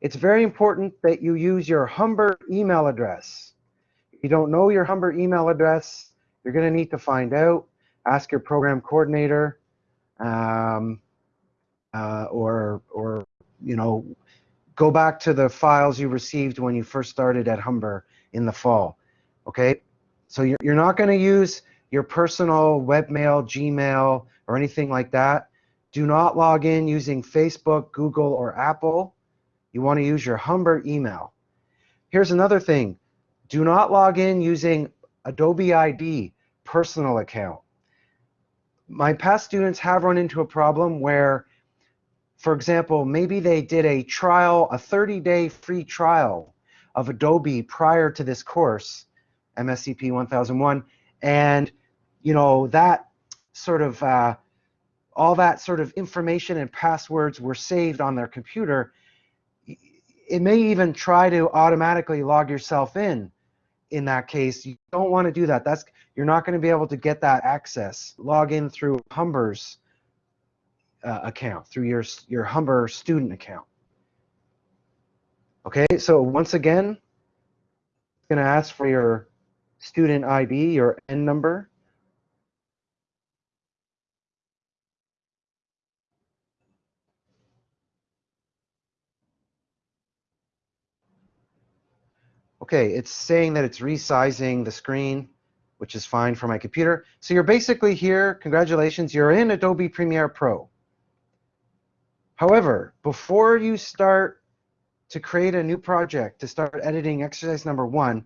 it's very important that you use your Humber email address. If you don't know your Humber email address, you're going to need to find out. Ask your program coordinator, um, uh, or or you know, go back to the files you received when you first started at Humber in the fall. Okay, so you're you're not going to use your personal webmail, Gmail, or anything like that. Do not log in using Facebook, Google, or Apple. You want to use your Humber email. Here's another thing. Do not log in using Adobe ID personal account. My past students have run into a problem where, for example, maybe they did a trial, a 30-day free trial of Adobe prior to this course, MSCP 1001, and you know that sort of uh, all that sort of information and passwords were saved on their computer. It may even try to automatically log yourself in. In that case, you don't want to do that. That's you're not going to be able to get that access. Log in through Humber's uh, account, through your your Humber student account. Okay, so once again, it's going to ask for your student ID, your N number. Okay, it's saying that it's resizing the screen, which is fine for my computer. So you're basically here, congratulations, you're in Adobe Premiere Pro. However, before you start to create a new project, to start editing exercise number one,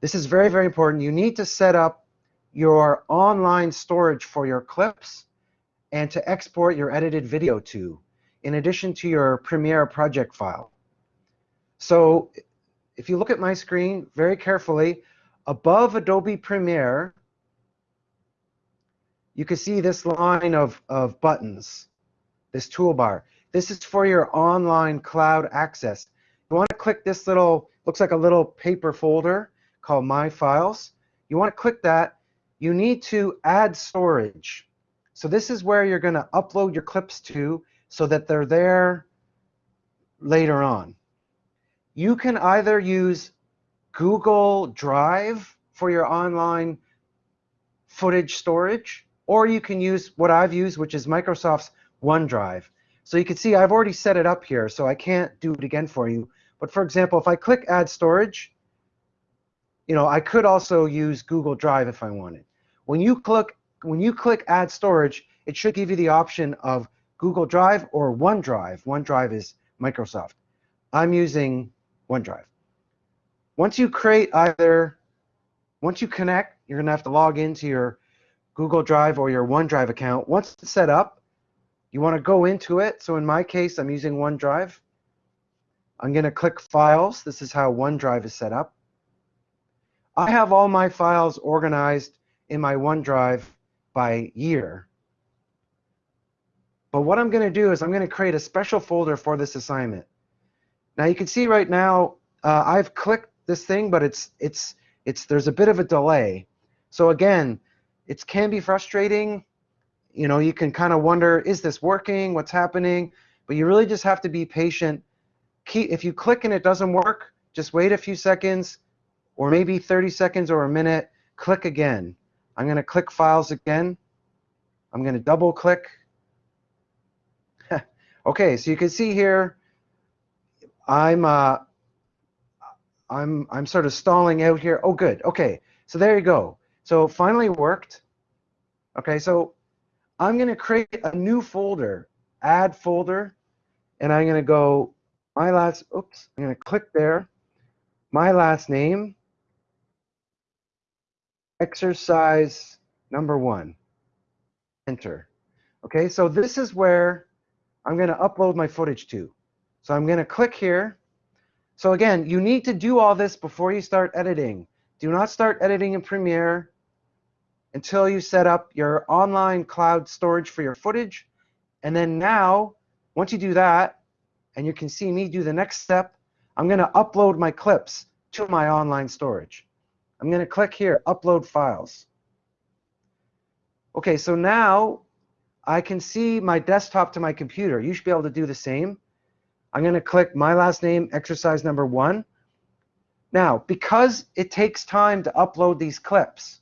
this is very, very important. You need to set up your online storage for your clips and to export your edited video to, in addition to your Premiere project file. So if you look at my screen very carefully, above Adobe Premiere, you can see this line of, of buttons, this toolbar. This is for your online cloud access. You want to click this little, looks like a little paper folder called My Files. You want to click that. You need to add storage. So this is where you're going to upload your clips to so that they're there later on you can either use Google Drive for your online footage storage, or you can use what I've used, which is Microsoft's OneDrive. So you can see I've already set it up here, so I can't do it again for you. But for example, if I click Add Storage, you know, I could also use Google Drive if I wanted. When you click when you click Add Storage, it should give you the option of Google Drive or OneDrive. OneDrive is Microsoft. I'm using OneDrive. Once you create either, once you connect, you're going to have to log into your Google Drive or your OneDrive account. Once it's set up, you want to go into it. So in my case, I'm using OneDrive. I'm going to click Files. This is how OneDrive is set up. I have all my files organized in my OneDrive by year. But what I'm going to do is I'm going to create a special folder for this assignment. Now you can see right now uh, I've clicked this thing, but it's it's it's there's a bit of a delay. So again, it can be frustrating. You know, you can kind of wonder, is this working? What's happening? But you really just have to be patient. Keep, if you click and it doesn't work, just wait a few seconds, or maybe 30 seconds or a minute. Click again. I'm going to click Files again. I'm going to double click. okay, so you can see here I'm uh, I'm I'm sort of stalling out here. Oh, good. Okay, so there you go. So finally worked. Okay, so I'm going to create a new folder, add folder, and I'm going to go my last. Oops, I'm going to click there. My last name. Exercise number one. Enter. Okay, so this is where I'm going to upload my footage to. So I'm going to click here. So again, you need to do all this before you start editing. Do not start editing in Premiere until you set up your online cloud storage for your footage. And then now, once you do that, and you can see me do the next step, I'm going to upload my clips to my online storage. I'm going to click here, Upload Files. Okay, so now I can see my desktop to my computer. You should be able to do the same. I'm going to click my last name, exercise number one. Now, because it takes time to upload these clips,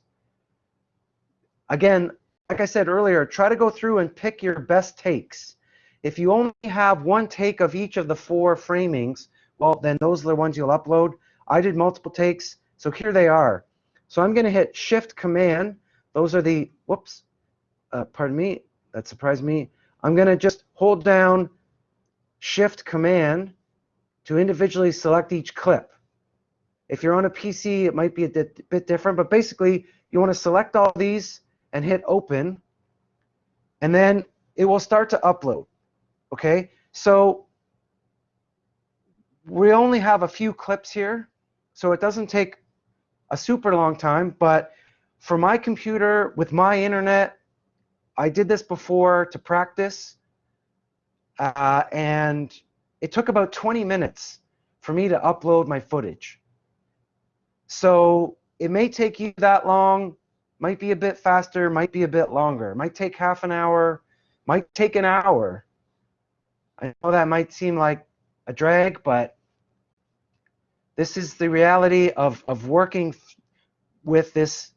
again, like I said earlier, try to go through and pick your best takes. If you only have one take of each of the four framings, well, then those are the ones you'll upload. I did multiple takes, so here they are. So I'm going to hit Shift Command. Those are the, whoops, uh, pardon me, that surprised me. I'm going to just hold down Shift Command to individually select each clip. If you're on a PC, it might be a bit different, but basically you want to select all these and hit open, and then it will start to upload. Okay, so we only have a few clips here, so it doesn't take a super long time, but for my computer with my internet, I did this before to practice, uh, and it took about 20 minutes for me to upload my footage. So it may take you that long, might be a bit faster, might be a bit longer, might take half an hour, might take an hour. I know that might seem like a drag, but this is the reality of, of working with this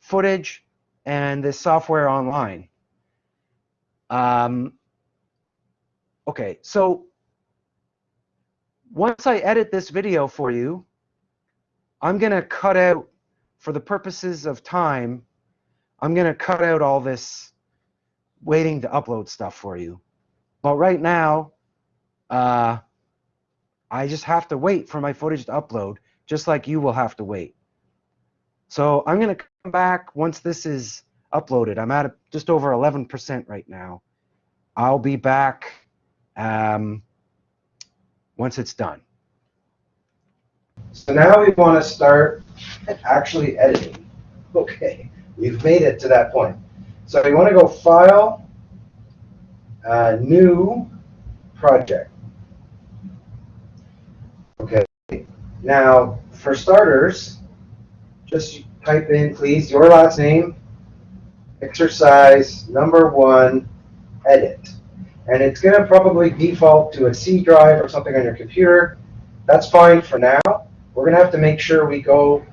footage and this software online. Um, okay, so once I edit this video for you, I'm going to cut out, for the purposes of time, I'm going to cut out all this waiting to upload stuff for you. But right now, uh, I just have to wait for my footage to upload, just like you will have to wait. So I'm going to come back once this is uploaded. I'm at just over 11% right now. I'll be back um, once it's done. So now we want to start actually editing. Okay, we've made it to that point. So we want to go File, uh, New Project. Okay, now for starters, just type in, please, your last name, exercise number one, edit. And it's going to probably default to a C drive or something on your computer. That's fine for now. We're going to have to make sure we go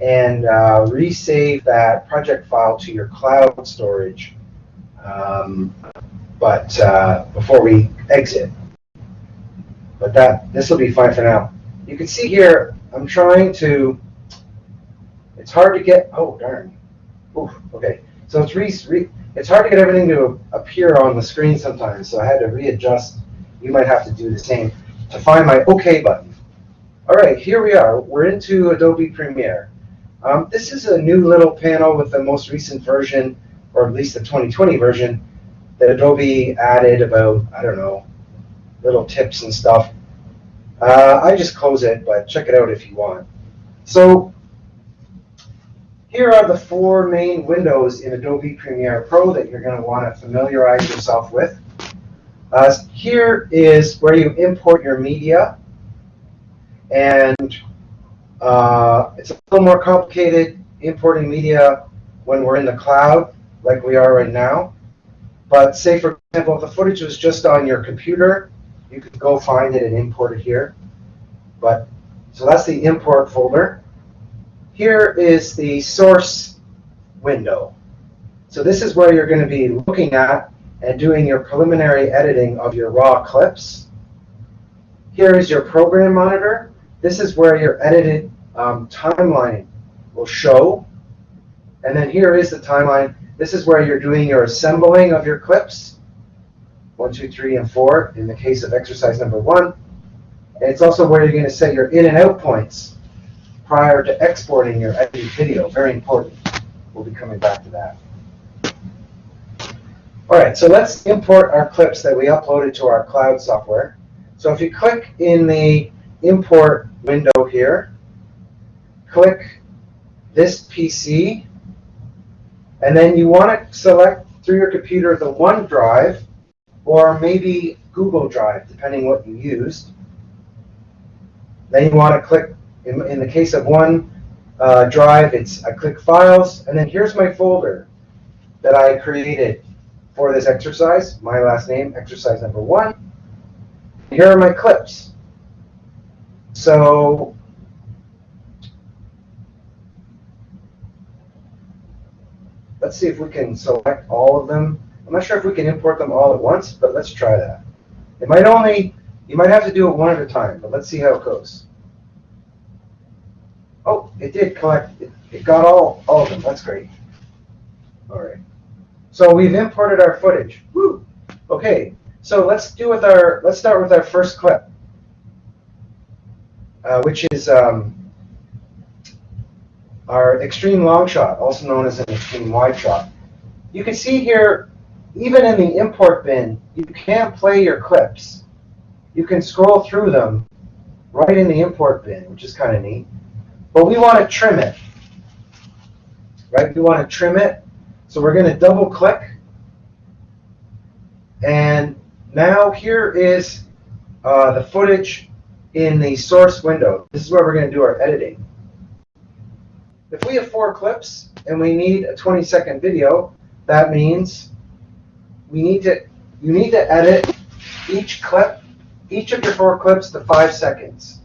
and uh, resave that project file to your cloud storage um, but uh, before we exit. But that this will be fine for now. You can see here, I'm trying to, it's hard to get, oh darn. Oof, okay, so it's re, re, it's hard to get everything to appear on the screen sometimes, so I had to readjust. You might have to do the same to find my OK button. All right, here we are. We're into Adobe Premiere. Um, this is a new little panel with the most recent version, or at least the 2020 version, that Adobe added about, I don't know, little tips and stuff. Uh, I just close it, but check it out if you want. So here are the four main windows in Adobe Premiere Pro that you're going to want to familiarize yourself with. Uh, here is where you import your media and uh, it's a little more complicated importing media when we're in the cloud, like we are right now. But say, for example, if the footage was just on your computer, you could go find it and import it here. But So that's the import folder. Here is the source window. So this is where you're going to be looking at and doing your preliminary editing of your raw clips. Here is your program monitor. This is where your edited um, timeline will show. And then here is the timeline. This is where you're doing your assembling of your clips. One, two, three, and four in the case of exercise number one. And it's also where you're going to set your in and out points prior to exporting your edited video. Very important. We'll be coming back to that. All right, so let's import our clips that we uploaded to our cloud software. So if you click in the import window here, click this PC, and then you want to select through your computer the OneDrive or maybe Google Drive, depending what you used. Then you want to click, in, in the case of one uh, drive, it's I click Files, and then here's my folder that I created for this exercise, my last name, exercise number one. here are my clips. So let's see if we can select all of them. I'm not sure if we can import them all at once, but let's try that. It might only, you might have to do it one at a time, but let's see how it goes. It did collect, it, it got all, all of them, that's great. All right. So we've imported our footage. Woo! Okay, so let's do with our, let's start with our first clip, uh, which is um, our extreme long shot, also known as an extreme wide shot. You can see here, even in the import bin, you can't play your clips. You can scroll through them right in the import bin, which is kind of neat. But we want to trim it, right? We want to trim it. So we're going to double click. And now here is uh, the footage in the source window. This is where we're going to do our editing. If we have four clips and we need a 20 second video, that means we need to you need to edit each clip, each of your four clips to five seconds.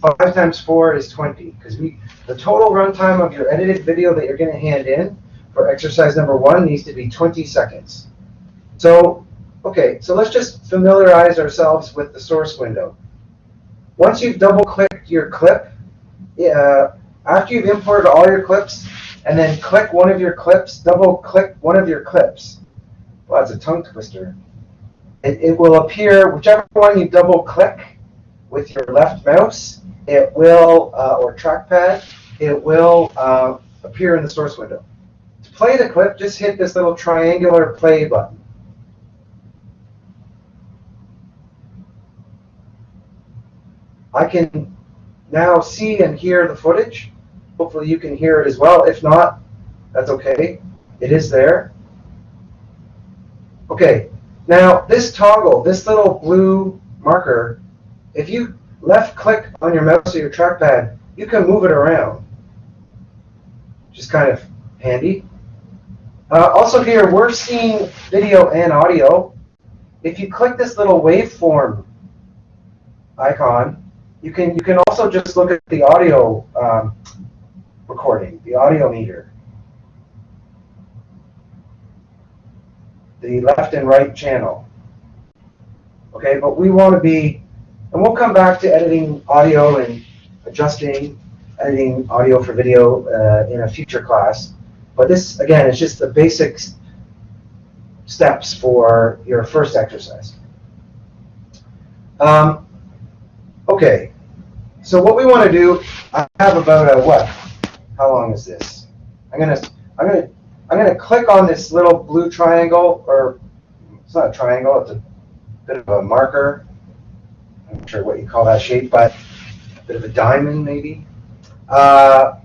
Five times four is 20 because we the total runtime of your edited video that you're going to hand in for exercise number one needs to be 20 seconds. So, okay, so let's just familiarize ourselves with the source window. Once you've double clicked your clip, uh, after you've imported all your clips, and then click one of your clips, double click one of your clips. Well, that's a tongue twister. It, it will appear, whichever one you double click with your left mouse, it will, uh, or trackpad, it will uh, appear in the source window. To play the clip, just hit this little triangular play button. I can now see and hear the footage. Hopefully you can hear it as well. If not, that's okay. It is there. Okay, now this toggle, this little blue marker, if you left click on your mouse or your trackpad, you can move it around. Which is kind of handy. Uh, also here, we're seeing video and audio. If you click this little waveform icon, you can you can also just look at the audio um, recording, the audio meter. The left and right channel. Okay, but we want to be, and we'll come back to editing audio and adjusting editing audio for video uh, in a future class. But this, again, is just the basic steps for your first exercise. Um, okay, so what we want to do, I have about a what? How long is this? I'm gonna, I'm gonna, I'm gonna click on this little blue triangle, or it's not a triangle, it's a bit of a marker. Sure what you call that shape, but a bit of a diamond maybe. Uh,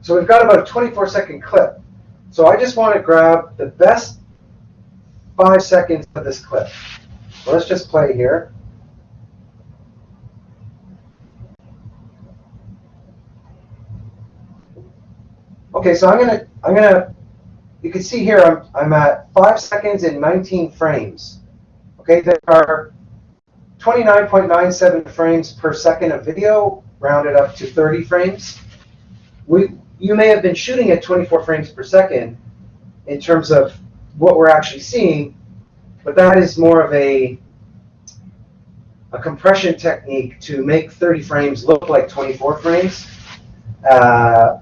so we've got about a 24 second clip. So I just want to grab the best five seconds of this clip. Let's just play here. Okay, so I'm gonna, I'm gonna, you can see here I'm, I'm at five seconds and 19 frames. Okay, there are 29.97 frames per second of video, rounded up to 30 frames. We, you may have been shooting at 24 frames per second in terms of what we're actually seeing, but that is more of a, a compression technique to make 30 frames look like 24 frames. Uh,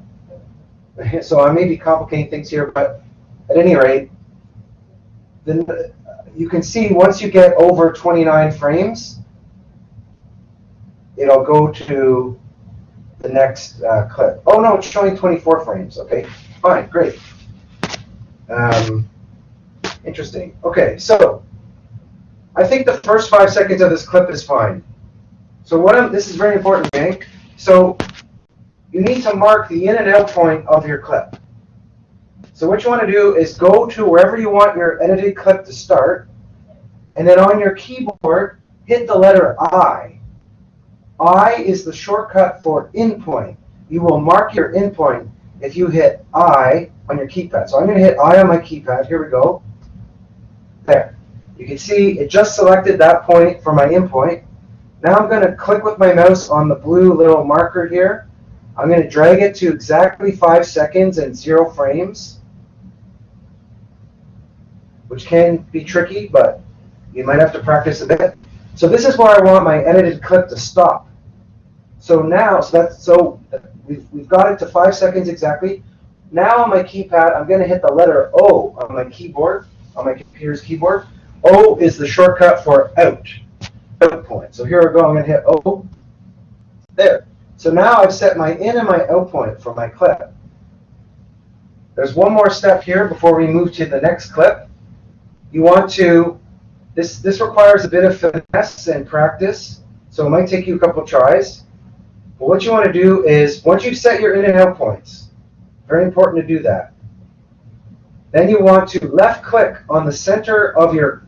so I may be complicating things here, but at any rate, then you can see once you get over 29 frames, it'll go to the next uh, clip. Oh no, it's showing 24 frames. Okay, fine, great. Um, interesting. Okay, so I think the first five seconds of this clip is fine. So what I'm, this is very important, gang. So you need to mark the in and out point of your clip. So what you want to do is go to wherever you want your edited clip to start, and then on your keyboard, hit the letter I. I is the shortcut for in point. You will mark your in point if you hit I on your keypad. So I'm going to hit I on my keypad. Here we go. There. You can see it just selected that point for my in point. Now I'm going to click with my mouse on the blue little marker here. I'm going to drag it to exactly 5 seconds and 0 frames, which can be tricky, but you might have to practice a bit. So this is where I want my edited clip to stop. So now, so that's so we've, we've got it to 5 seconds exactly. Now on my keypad, I'm going to hit the letter O on my keyboard, on my computer's keyboard. O is the shortcut for out, out point. So here I go, I'm going to hit O. There. So now I've set my in and my out point for my clip. There's one more step here before we move to the next clip. You want to, this, this requires a bit of finesse and practice, so it might take you a couple tries. But what you want to do is, once you've set your in and out points, very important to do that. Then you want to left click on the center of your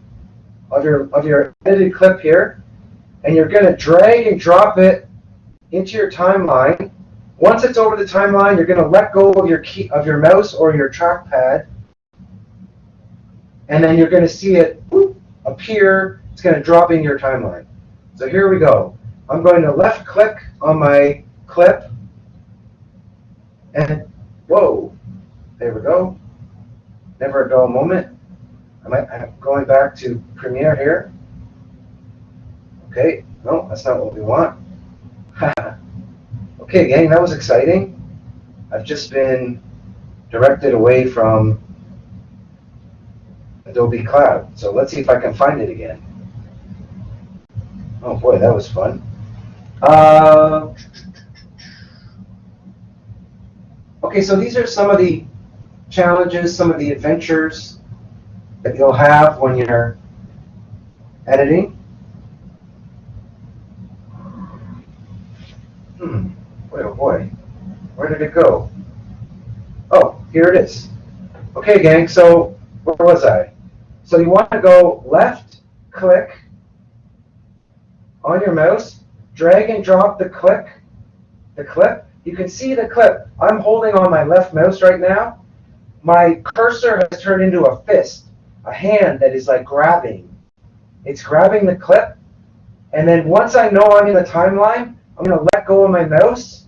of your of your edited clip here, and you're going to drag and drop it into your timeline. Once it's over the timeline, you're going to let go of your key of your mouse or your trackpad, and then you're going to see it whoop, appear. It's going to drop in your timeline. So here we go. I'm going to left click on my clip, and whoa, there we go. Never a dull moment. I'm going back to Premiere here. Okay, no, that's not what we want. okay, gang, that was exciting. I've just been directed away from Adobe Cloud. So let's see if I can find it again. Oh boy, that was fun. Uh, okay, so these are some of the challenges, some of the adventures that you'll have when you're editing. Hmm, boy oh boy, where did it go? Oh, here it is. Okay, gang, so where was I? So you want to go left click on your mouse, drag and drop the click, the clip. You can see the clip. I'm holding on my left mouse right now. My cursor has turned into a fist, a hand that is like grabbing. It's grabbing the clip. And then once I know I'm in the timeline, I'm going to let go of my mouse.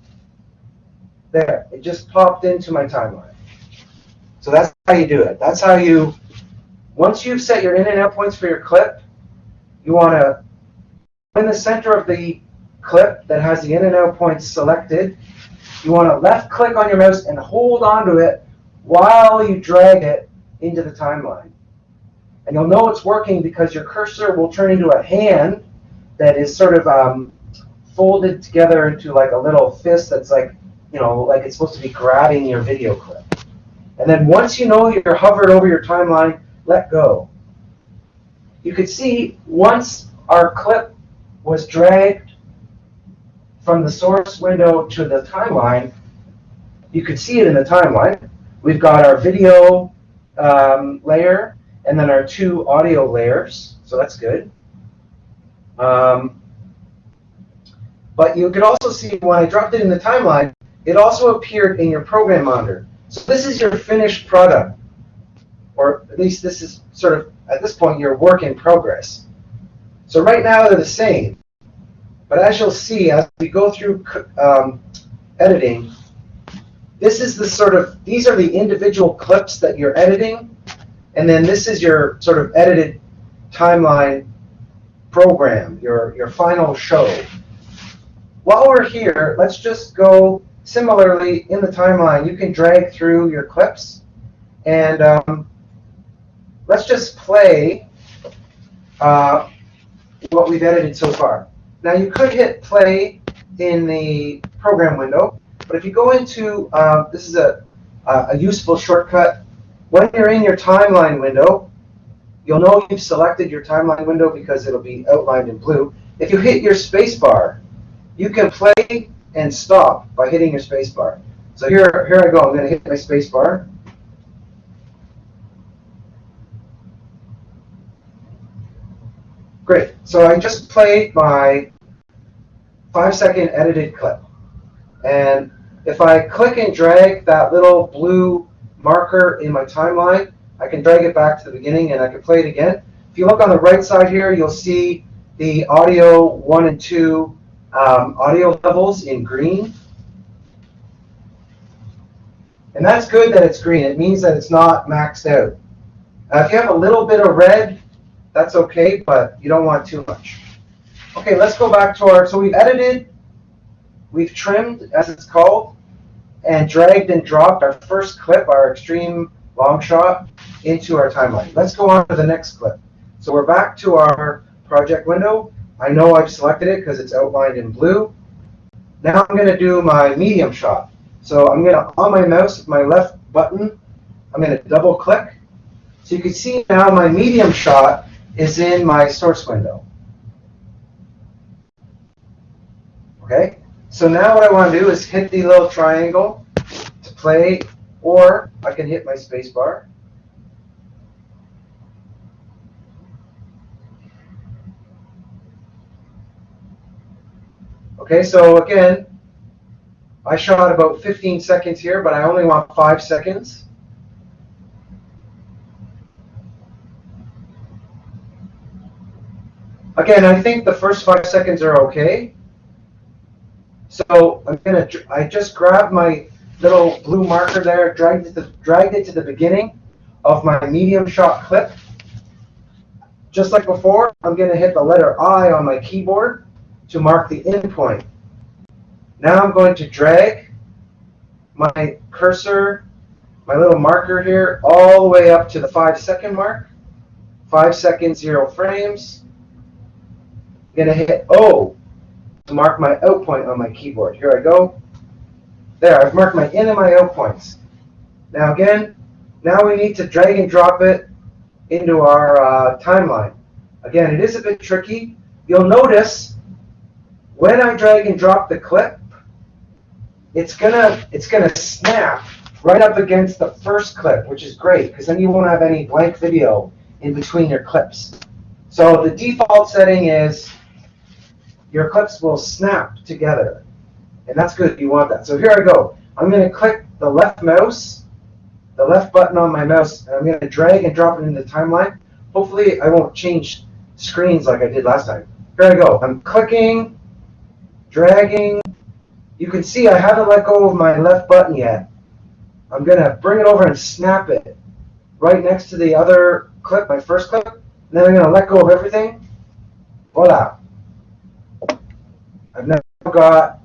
There, it just popped into my timeline. So that's how you do it. That's how you, once you've set your in and out points for your clip, you want to in the center of the clip that has the in and out points selected, you want to left click on your mouse and hold onto it while you drag it into the timeline. And you'll know it's working because your cursor will turn into a hand that is sort of um, folded together into like a little fist that's like, you know, like it's supposed to be grabbing your video clip. And then once you know you're hovered over your timeline, let go. You can see once our clip was dragged from the source window to the timeline, you could see it in the timeline. We've got our video um, layer and then our two audio layers, so that's good. Um, but you could also see when I dropped it in the timeline, it also appeared in your program monitor. So this is your finished product, or at least this is sort of, at this point, your work in progress. So right now they're the same. But as you'll see, as we go through um, editing, this is the sort of, these are the individual clips that you're editing. And then this is your sort of edited timeline program, your, your final show. While we're here, let's just go similarly in the timeline. You can drag through your clips. And um, let's just play uh, what we've edited so far. Now you could hit play in the program window, but if you go into, uh, this is a, a useful shortcut. When you're in your timeline window, you'll know you've selected your timeline window because it'll be outlined in blue. If you hit your spacebar, you can play and stop by hitting your spacebar. So here, here I go. I'm going to hit my spacebar. Great. So I just played my five second edited clip. And if I click and drag that little blue marker in my timeline, I can drag it back to the beginning and I can play it again. If you look on the right side here, you'll see the audio one and two um, audio levels in green. And that's good that it's green. It means that it's not maxed out. Uh, if you have a little bit of red, that's okay, but you don't want too much. Okay, let's go back to our, so we've edited, we've trimmed, as it's called, and dragged and dropped our first clip, our extreme long shot, into our timeline. Let's go on to the next clip. So we're back to our project window. I know I've selected it because it's outlined in blue. Now I'm going to do my medium shot. So I'm going to, on my mouse, my left button, I'm going to double click. So you can see now my medium shot is in my source window. Okay, so now what I want to do is hit the little triangle to play, or I can hit my space bar. Okay, so again, I shot about 15 seconds here, but I only want 5 seconds. Again, I think the first 5 seconds are okay. So I'm gonna, I just grabbed my little blue marker there, dragged it, to, dragged it to the beginning of my medium shot clip. Just like before, I'm gonna hit the letter I on my keyboard to mark the end point. Now I'm going to drag my cursor, my little marker here, all the way up to the five second mark. Five seconds, zero frames. Going to hit O to mark my out point on my keyboard. Here I go. There, I've marked my in and my out points. Now again, now we need to drag and drop it into our uh, timeline. Again, it is a bit tricky. You'll notice when I drag and drop the clip, it's gonna it's gonna snap right up against the first clip, which is great because then you won't have any blank video in between your clips. So the default setting is your clips will snap together. And that's good, you want that. So here I go. I'm going to click the left mouse, the left button on my mouse, and I'm going to drag and drop it into the timeline. Hopefully I won't change screens like I did last time. Here I go. I'm clicking, dragging. You can see I haven't let go of my left button yet. I'm going to bring it over and snap it right next to the other clip, my first clip. And then I'm going to let go of everything. Voila. I've now got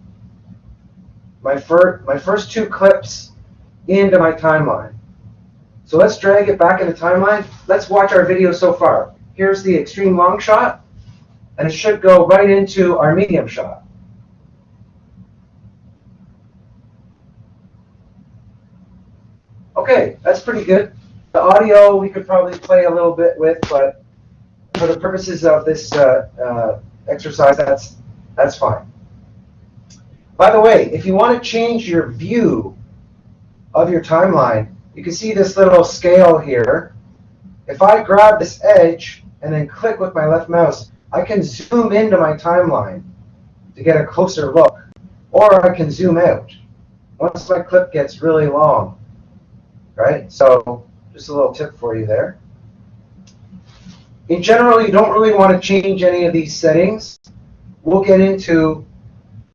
my, fir my first two clips into my timeline. So let's drag it back in the timeline. Let's watch our video so far. Here's the extreme long shot, and it should go right into our medium shot. Okay, that's pretty good. The audio we could probably play a little bit with, but for the purposes of this uh, uh, exercise, that's that's fine. By the way, if you want to change your view of your timeline, you can see this little scale here. If I grab this edge and then click with my left mouse, I can zoom into my timeline to get a closer look. Or I can zoom out once my clip gets really long. Right? So just a little tip for you there. In general, you don't really want to change any of these settings. We'll get into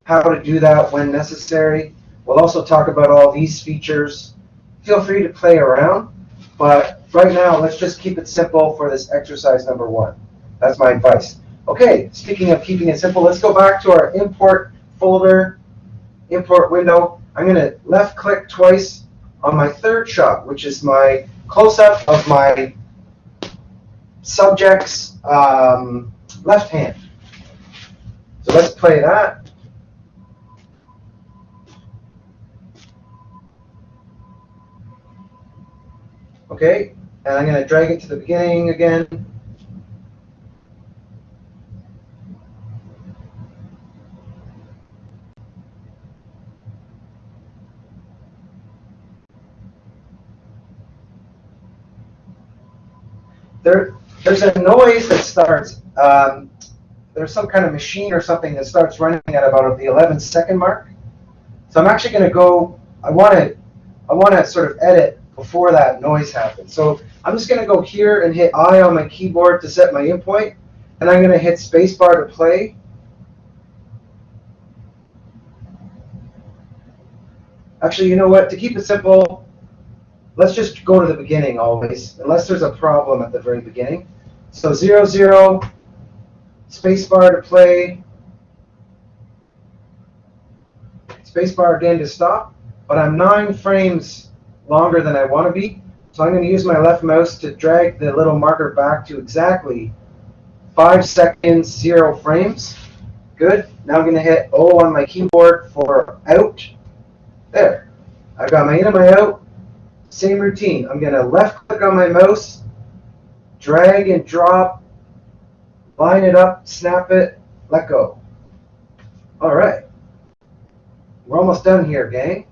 how to do that when necessary. We'll also talk about all these features. Feel free to play around, but right now, let's just keep it simple for this exercise number one. That's my advice. Okay, speaking of keeping it simple, let's go back to our import folder, import window. I'm going to left click twice on my third shot, which is my close-up of my subject's um, left hand. Let's play that. Okay, and I'm going to drag it to the beginning again. There, there's a noise that starts. Um, there's some kind of machine or something that starts running at about the 11 second mark. So I'm actually going to go. I want to, I want to sort of edit before that noise happens. So I'm just going to go here and hit I on my keyboard to set my in point, and I'm going to hit spacebar to play. Actually, you know what? To keep it simple, let's just go to the beginning always, unless there's a problem at the very beginning. So 0, 0, spacebar to play, spacebar again to stop, but I'm 9 frames longer than I want to be. So I'm going to use my left mouse to drag the little marker back to exactly 5 seconds, 0 frames. Good. Now I'm going to hit O on my keyboard for out. There. I've got my in and my out. Same routine. I'm going to left click on my mouse, drag and drop, line it up, snap it, let go. All right. We're almost done here, gang.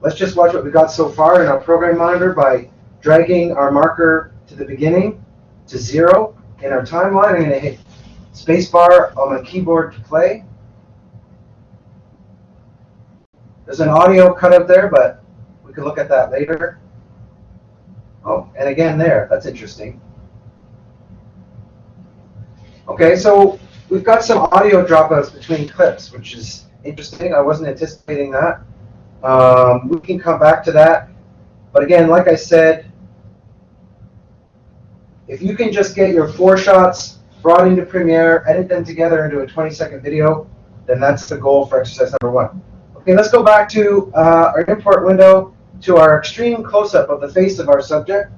Let's just watch what we got so far in our program monitor by dragging our marker to the beginning to zero. In our timeline, I'm going to hit spacebar on my keyboard to play. There's an audio cut up there, but we can look at that later. Oh, and again there. That's interesting. Okay, so we've got some audio dropouts between clips, which is interesting. I wasn't anticipating that. Um, we can come back to that. But again, like I said, if you can just get your four shots brought into Premiere, edit them together into a 20 second video, then that's the goal for exercise number one. Okay, let's go back to uh, our import window to our extreme close-up of the face of our subject.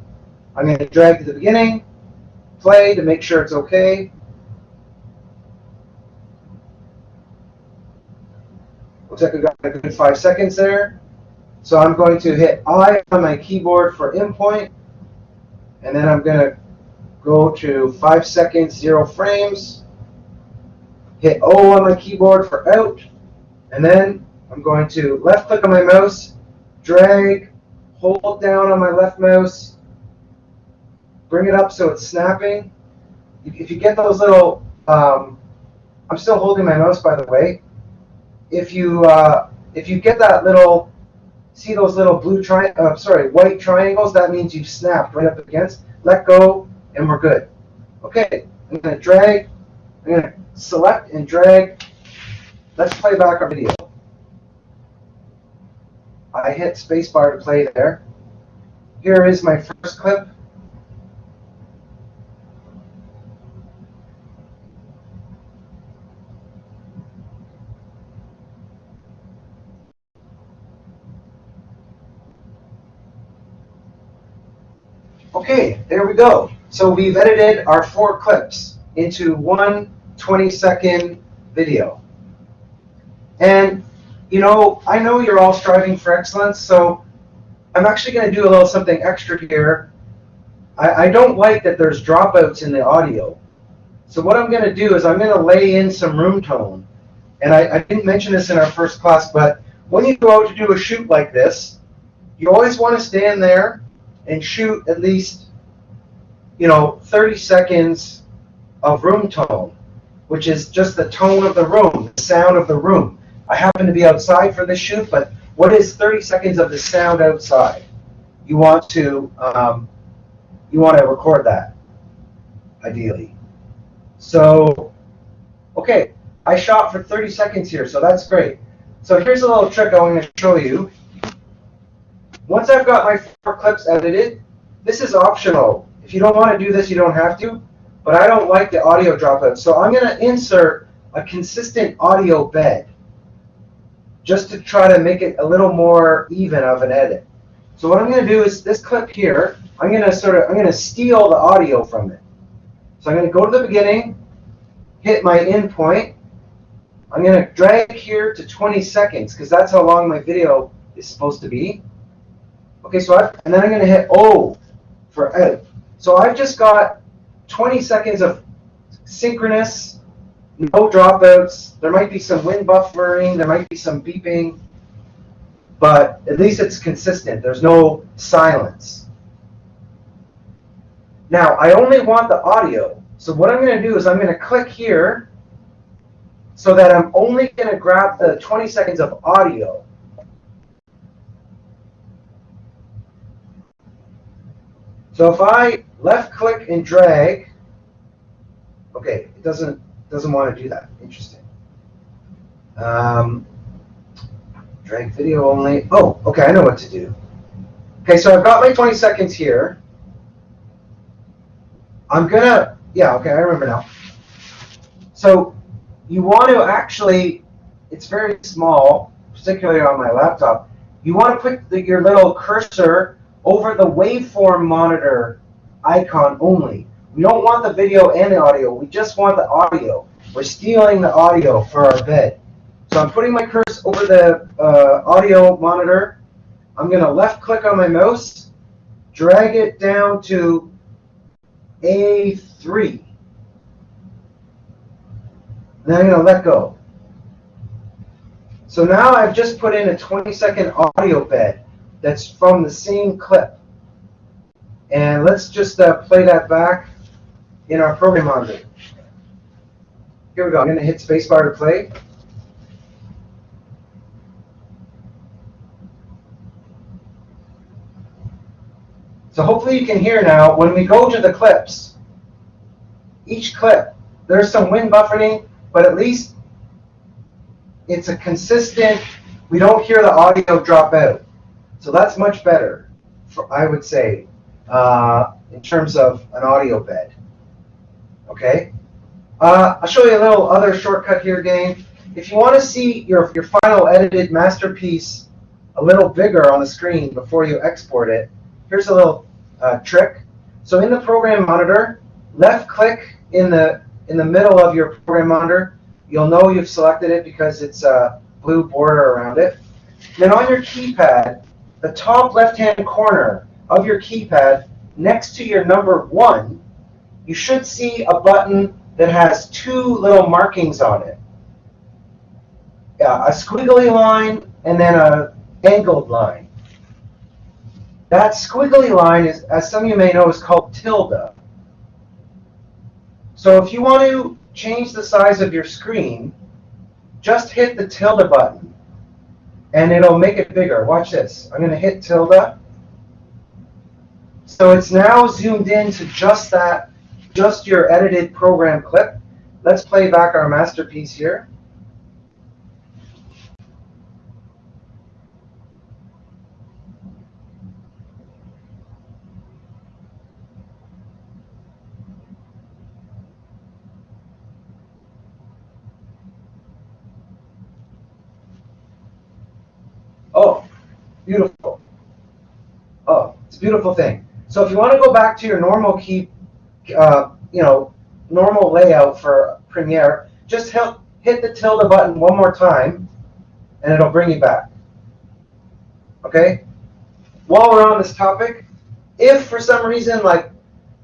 I'm going to drag to the beginning, play to make sure it's okay. Looks like we got a good five seconds there. So I'm going to hit I on my keyboard for in point, and then I'm going to go to five seconds, zero frames, hit O on my keyboard for out, and then I'm going to left click on my mouse, drag, hold down on my left mouse, bring it up so it's snapping. If you get those little, um, I'm still holding my mouse by the way. If you uh, if you get that little, see those little blue tri, uh, sorry, white triangles, that means you've snapped right up against. Let go, and we're good. Okay, I'm to drag, I'm to select and drag. Let's play back our video. I hit spacebar to play there. Here is my first clip. Okay, there we go. So we've edited our four clips into one 20 second video. And, you know, I know you're all striving for excellence, so I'm actually going to do a little something extra here. I, I don't like that there's dropouts in the audio. So what I'm going to do is I'm going to lay in some room tone. And I, I didn't mention this in our first class, but when you go out to do a shoot like this, you always want to stand there and shoot at least, you know, 30 seconds of room tone, which is just the tone of the room, the sound of the room. I happen to be outside for this shoot, but what is 30 seconds of the sound outside? You want to um, you want to record that, ideally. So, okay, I shot for 30 seconds here, so that's great. So here's a little trick I want to show you. Once I've got my four clips edited, this is optional. If you don't want to do this, you don't have to. But I don't like the audio dropout. So I'm going to insert a consistent audio bed just to try to make it a little more even of an edit. So what I'm going to do is this clip here, I'm going to sort of, I'm going to steal the audio from it. So I'm going to go to the beginning, hit my in point. I'm going to drag here to 20 seconds because that's how long my video is supposed to be. Okay, so I've, and then I'm going to hit O for out. So I've just got 20 seconds of synchronous, no dropouts. There might be some wind buffering, there might be some beeping, but at least it's consistent. There's no silence. Now, I only want the audio. So what I'm going to do is I'm going to click here so that I'm only going to grab the 20 seconds of audio. So if I left click and drag, okay, it doesn't doesn't want to do that. Interesting. Um, drag video only. Oh, okay, I know what to do. Okay, so I've got my 20 seconds here. I'm gonna, yeah, okay, I remember now. So you want to actually, it's very small, particularly on my laptop. You want to put the, your little cursor over the waveform monitor icon only. We don't want the video and the audio. We just want the audio. We're stealing the audio for our bed. So I'm putting my cursor over the uh, audio monitor. I'm going to left click on my mouse, drag it down to A3. Then I'm going to let go. So now I've just put in a 20 second audio bed that's from the same clip. And let's just uh, play that back in our program monitor. Here we go. I'm going to hit spacebar to play. So hopefully you can hear now, when we go to the clips, each clip, there's some wind buffering, but at least it's a consistent, we don't hear the audio drop out. So that's much better, for, I would say, uh, in terms of an audio bed. Okay? Uh, I'll show you a little other shortcut here, gang. If you want to see your, your final edited masterpiece a little bigger on the screen before you export it, here's a little uh, trick. So in the program monitor, left click in the in the middle of your program monitor. You'll know you've selected it because it's a blue border around it. Then on your keypad, the top left-hand corner of your keypad, next to your number one, you should see a button that has two little markings on it. Yeah, a squiggly line and then a angled line. That squiggly line is, as some of you may know, is called tilde. So if you want to change the size of your screen, just hit the tilde button and it'll make it bigger. Watch this. I'm going to hit tilde. So it's now zoomed in to just that, just your edited program clip. Let's play back our masterpiece here. Oh, beautiful. Oh, it's a beautiful thing. So if you want to go back to your normal key, uh, you know, normal layout for Premiere, just hit, hit the tilde button one more time, and it'll bring you back. Okay? While we're on this topic, if for some reason, like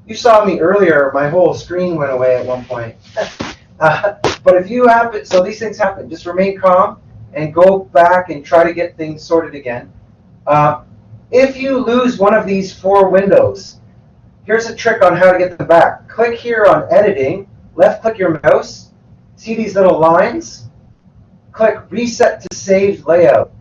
you saw me earlier, my whole screen went away at one point. uh, but if you happen, so these things happen, just remain calm and go back and try to get things sorted again. Uh, if you lose one of these four windows, here's a trick on how to get them back. Click here on editing, left click your mouse, see these little lines? Click reset to saved layout.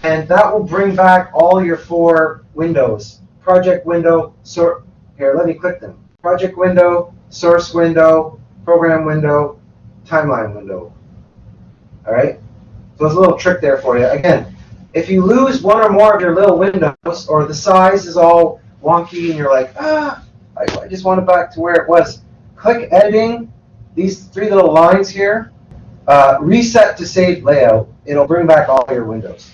And that will bring back all your four windows. Project window, sort, here, let me click them. Project window, source window, program window, timeline window. All right? So there's a little trick there for you. Again, if you lose one or more of your little windows, or the size is all wonky and you're like, ah, I, just want it back to where it was, click editing, these three little lines here, uh, reset to save layout. It'll bring back all your windows.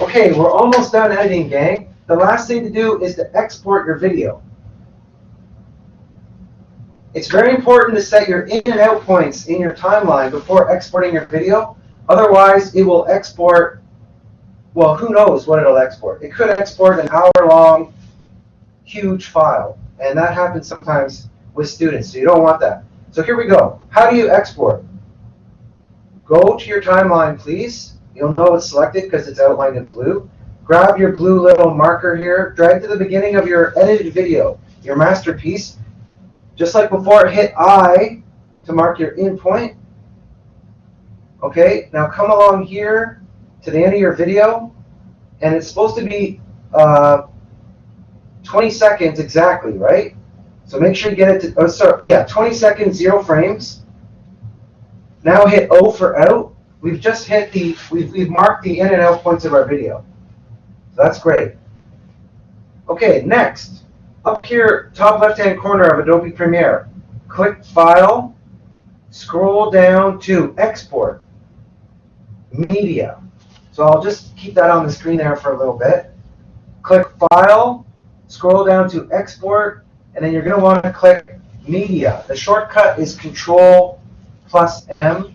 Okay, we're almost done editing, gang. The last thing to do is to export your video. It's very important to set your in and out points in your timeline before exporting your video. Otherwise, it will export, well, who knows what it'll export. It could export an hour-long, huge file. And that happens sometimes with students, so you don't want that. So here we go. How do you export? Go to your timeline, please. You'll know it's selected because it's outlined in blue. Grab your blue little marker here. Drag to the beginning of your edited video, your masterpiece. Just like before, hit I to mark your in point. Okay, now come along here to the end of your video, and it's supposed to be uh, 20 seconds exactly, right? So make sure you get it to, oh, sorry, yeah, 20 seconds, zero frames. Now hit O for out. We've just hit the, we've, we've marked the in and out points of our video. So that's great. Okay, next, up here, top left-hand corner of Adobe Premiere, click File, scroll down to Export, Media. So I'll just keep that on the screen there for a little bit. Click File, scroll down to Export, and then you're going to want to click Media. The shortcut is Control plus M,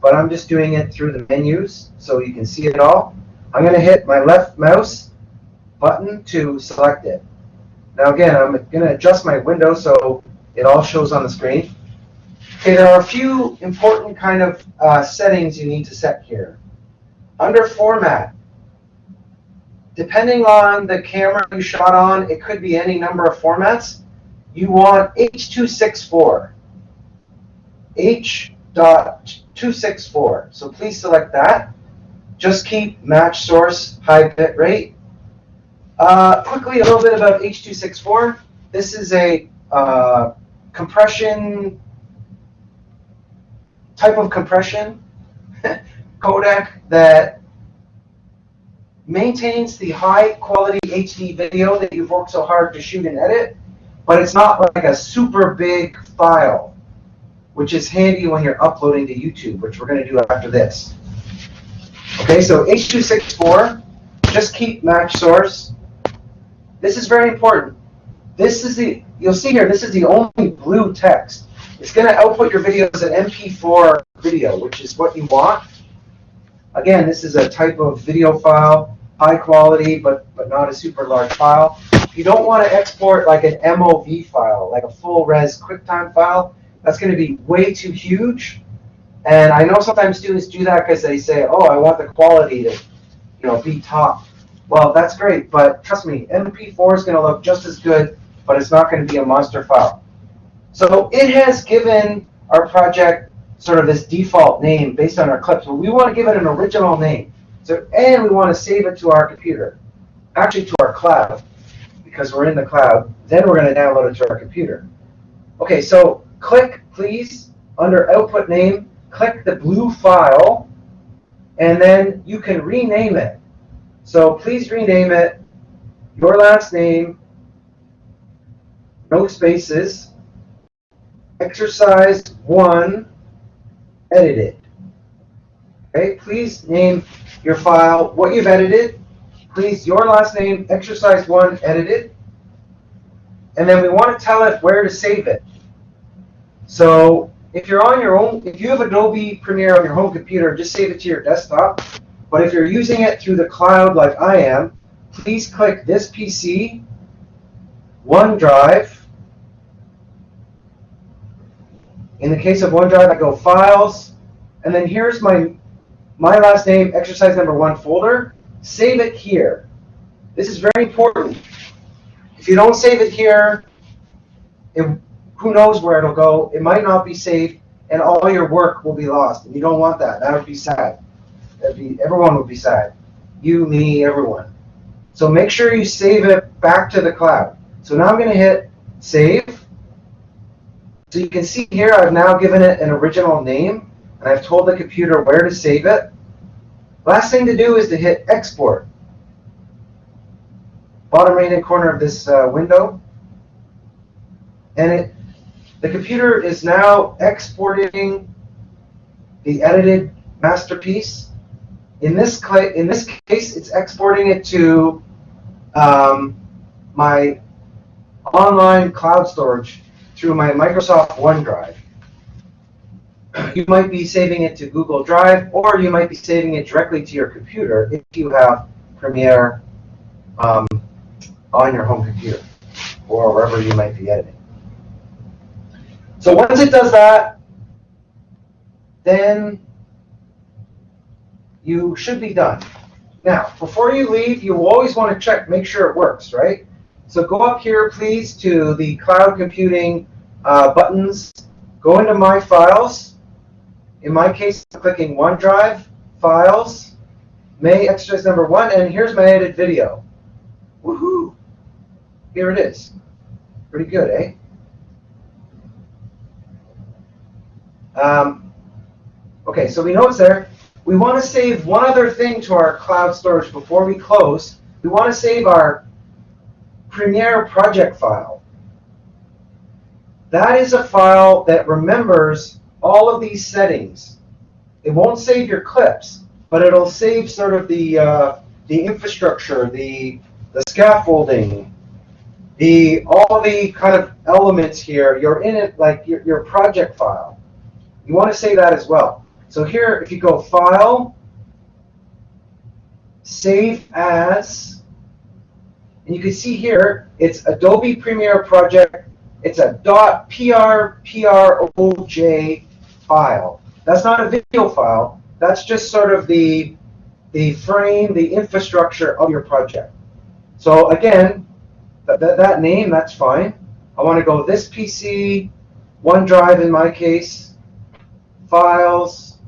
but I'm just doing it through the menus so you can see it all. I'm going to hit my left mouse button to select it. Now again, I'm going to adjust my window so it all shows on the screen. Okay, there are a few important kind of uh, settings you need to set here. Under Format, depending on the camera you shot on, it could be any number of formats. You want H.264. H.264. So please select that. Just keep match source high bit rate. Uh, quickly, a little bit about H.264. This is a uh, compression type of compression codec that maintains the high quality HD video that you've worked so hard to shoot and edit, but it's not like a super big file, which is handy when you're uploading to YouTube, which we're going to do after this. Okay, so H.264, just keep match source. This is very important. This is the, you'll see here, this is the only blue text. It's going to output your video as an MP4 video, which is what you want. Again, this is a type of video file, high quality, but, but not a super large file. You don't want to export like an MOV file, like a full res QuickTime file. That's going to be way too huge. And I know sometimes students do that because they say, oh, I want the quality to you know, be top. Well, that's great, but trust me, MP4 is going to look just as good, but it's not going to be a monster file. So it has given our project sort of this default name based on our clips, but we want to give it an original name. So, and we want to save it to our computer, actually to our cloud, because we're in the cloud. Then we're going to download it to our computer. Okay, so click, please, under output name, click the blue file, and then you can rename it. So please rename it your last name, no spaces, exercise one, edited. Okay, please name your file what you've edited. Please, your last name, exercise one, edited. And then we want to tell it where to save it. So if you're on your own, if you have Adobe Premiere on your home computer, just save it to your desktop. But if you're using it through the cloud like I am, please click this PC, OneDrive. In the case of OneDrive, I go Files, and then here's my, my last name, exercise number one folder. Save it here. This is very important. If you don't save it here, it, who knows where it'll go. It might not be saved, and all your work will be lost. And you don't want that. That would be sad. That'd be, everyone would be sad. You, me, everyone. So make sure you save it back to the cloud. So now I'm going to hit Save. So you can see here I've now given it an original name, and I've told the computer where to save it. Last thing to do is to hit Export. Bottom right-hand corner of this uh, window. And it, the computer is now exporting the edited masterpiece in this, in this case, it's exporting it to um, my online cloud storage through my Microsoft OneDrive. You might be saving it to Google Drive, or you might be saving it directly to your computer if you have Premiere um, on your home computer, or wherever you might be editing. So once it does that, then you should be done. Now, before you leave, you always want to check, make sure it works, right? So go up here, please, to the cloud computing uh, buttons. Go into My Files. In my case, I'm clicking OneDrive, Files, May exercise number one, and here's my edited video. Woohoo! here it is. Pretty good, eh? Um, okay, so we know it's there. We want to save one other thing to our cloud storage before we close. We want to save our Premiere project file. That is a file that remembers all of these settings. It won't save your clips, but it'll save sort of the uh, the infrastructure, the the scaffolding, the all the kind of elements here. You're in it like your, your project file. You want to save that as well. So here, if you go File, Save As, and you can see here, it's Adobe Premiere Project. It's a .prproj file. That's not a video file. That's just sort of the, the frame, the infrastructure of your project. So again, that, that, that name, that's fine. I want to go this PC, OneDrive in my case, Files,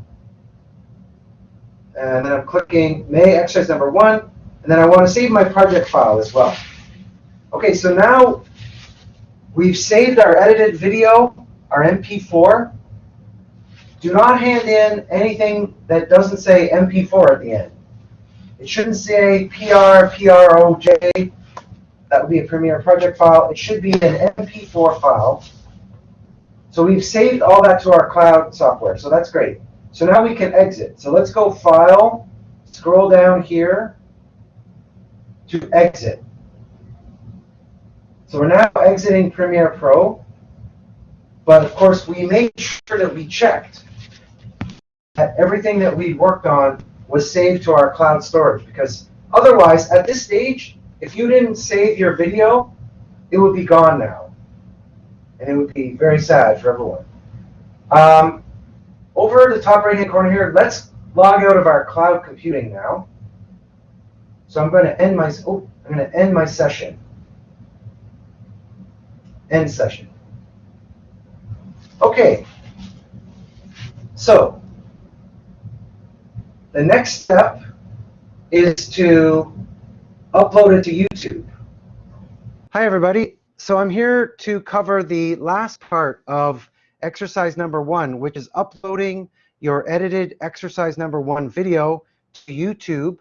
and then I'm clicking May exercise number one, and then I want to save my project file as well. Okay, so now we've saved our edited video, our MP4. Do not hand in anything that doesn't say MP4 at the end. It shouldn't say PR, PROJ. That would be a Premiere project file. It should be an MP4 file. So we've saved all that to our cloud software, so that's great. So now we can exit. So let's go File, scroll down here to Exit. So we're now exiting Premiere Pro, but of course we made sure that we checked that everything that we worked on was saved to our cloud storage because otherwise, at this stage, if you didn't save your video, it would be gone now. And it would be very sad for everyone. Um, over the top right hand corner here, let's log out of our cloud computing now. So I'm going to end my oh, I'm going to end my session. End session. Okay. So the next step is to upload it to YouTube. Hi everybody. So I'm here to cover the last part of exercise number one, which is uploading your edited exercise number one video to YouTube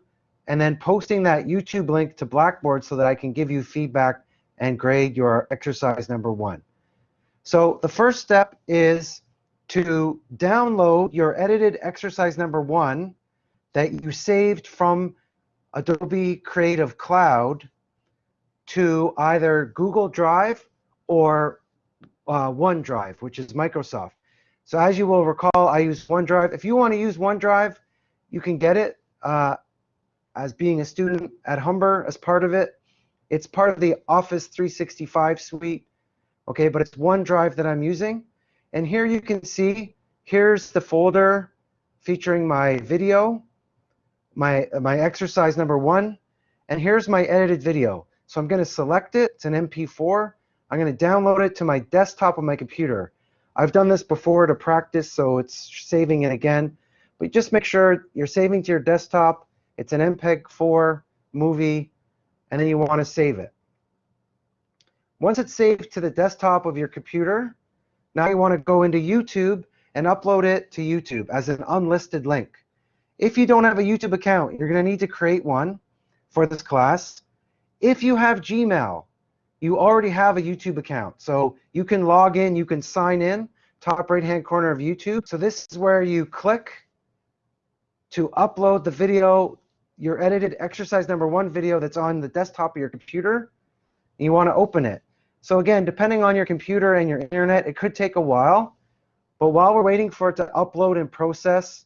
and then posting that YouTube link to Blackboard so that I can give you feedback and grade your exercise number one. So the first step is to download your edited exercise number one that you saved from Adobe Creative Cloud to either Google Drive or uh, OneDrive, which is Microsoft. So as you will recall, I use OneDrive. If you want to use OneDrive, you can get it uh, as being a student at Humber as part of it. It's part of the Office 365 suite, okay, but it's OneDrive that I'm using. And here you can see, here's the folder featuring my video, my, my exercise number one, and here's my edited video. So I'm going to select it. It's an MP4. I'm going to download it to my desktop on my computer. I've done this before to practice, so it's saving it again. But just make sure you're saving to your desktop. It's an MPEG-4 movie, and then you want to save it. Once it's saved to the desktop of your computer, now you want to go into YouTube and upload it to YouTube as an unlisted link. If you don't have a YouTube account, you're going to need to create one for this class. If you have Gmail, you already have a YouTube account. So you can log in, you can sign in, top right hand corner of YouTube. So this is where you click to upload the video, your edited exercise number one video that's on the desktop of your computer. And you want to open it. So again, depending on your computer and your internet, it could take a while. But while we're waiting for it to upload and process,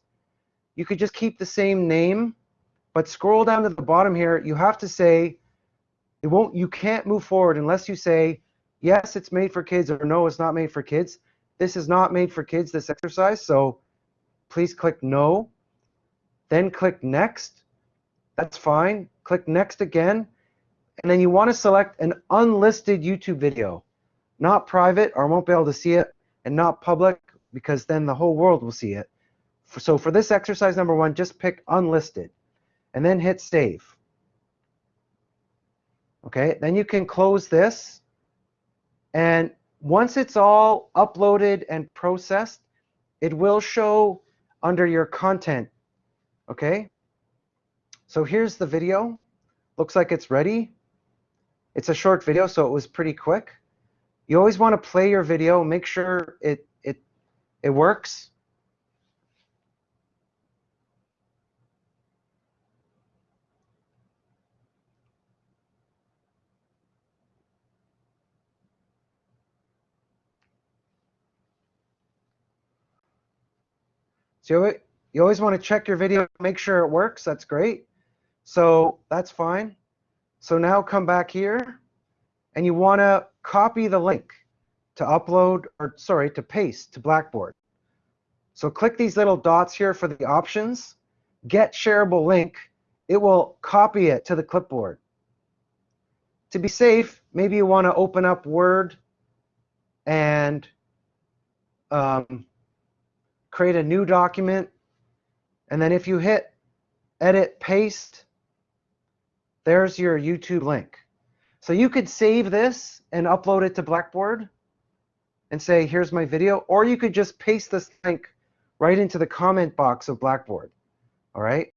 you could just keep the same name, but scroll down to the bottom here. You have to say it won't. You can't move forward unless you say yes, it's made for kids, or no, it's not made for kids. This is not made for kids. This exercise. So please click no. Then click next. That's fine. Click next again. And then you want to select an unlisted YouTube video, not private, or I won't be able to see it, and not public, because then the whole world will see it. So for this exercise number one, just pick unlisted, and then hit save. Okay, then you can close this. And once it's all uploaded and processed, it will show under your content. Okay, so here's the video. Looks like it's ready. It's a short video, so it was pretty quick. You always want to play your video, make sure it it it works. So you, you always want to check your video, make sure it works. That's great. So that's fine. So now come back here and you want to copy the link to upload or sorry, to paste to Blackboard. So click these little dots here for the options, get shareable link. It will copy it to the clipboard. To be safe, maybe you want to open up Word and um, create a new document. And then if you hit edit paste, there's your YouTube link. So you could save this and upload it to Blackboard and say, here's my video, or you could just paste this link right into the comment box of Blackboard. All right.